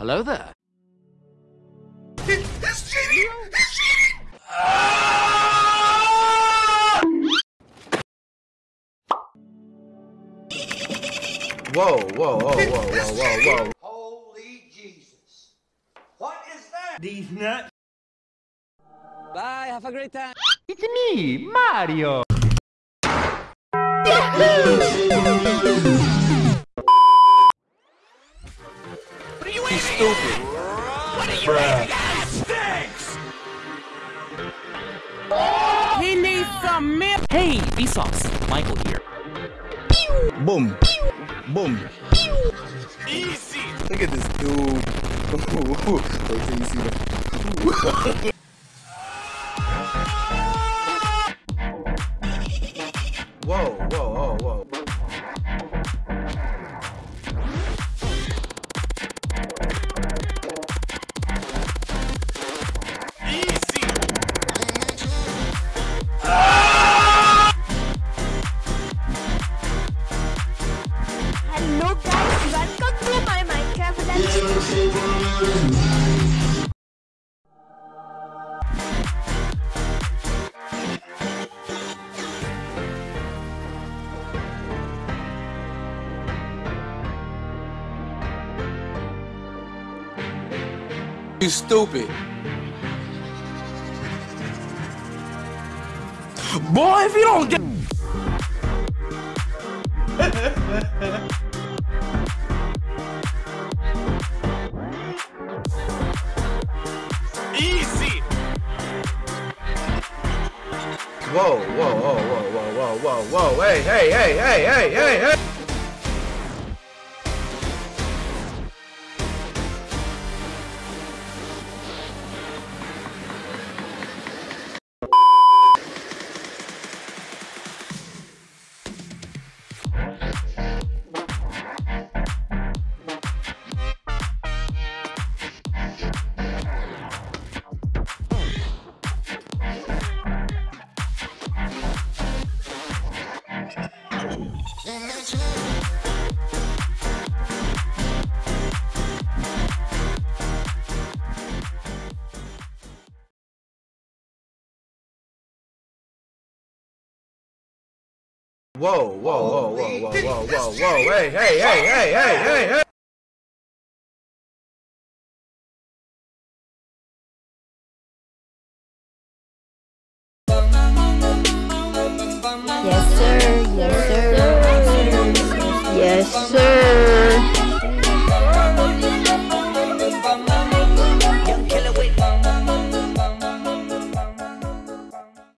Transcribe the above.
Hello there. It's cheating! It's cheating! Whoa, whoa, whoa, whoa, whoa, whoa, whoa. Holy Jesus. What is that? These nuts. Bye, have a great time. It's me, Mario! He's stupid. He needs some milk. Hey, Vsauce. Michael here. Boom. Boom. Easy. Look at this dude. Wait till see. Whoa, whoa, whoa, Hello guys, welcome to my Minecraft You stupid. Boy, if you don't get. Whoa, whoa, whoa, whoa, whoa, whoa, whoa, whoa, hey, hey, hey, hey, hey, hey, hey. Whoa, whoa, whoa, whoa, whoa, whoa, whoa, whoa, hey, hey, hey, hey, hey, hey, hey. Yes sir, yes sir, sir.